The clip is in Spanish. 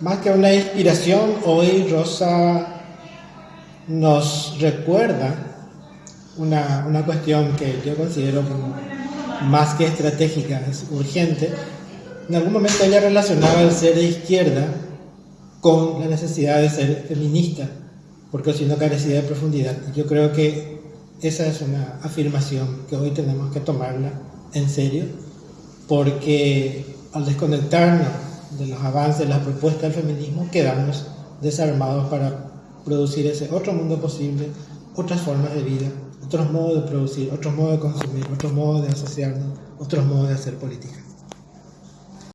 más que una inspiración, hoy Rosa nos recuerda una, una cuestión que yo considero más que estratégica, es urgente. En algún momento ella relacionaba el ser de izquierda con la necesidad de ser feminista, porque si no carecía de profundidad. Yo creo que esa es una afirmación que hoy tenemos que tomarla en serio, porque al desconectarnos de los avances, de las propuestas del feminismo, quedamos desarmados para producir ese otro mundo posible, otras formas de vida, otros modos de producir, otros modos de consumir, otros modos de asociarnos, otros modos de hacer política.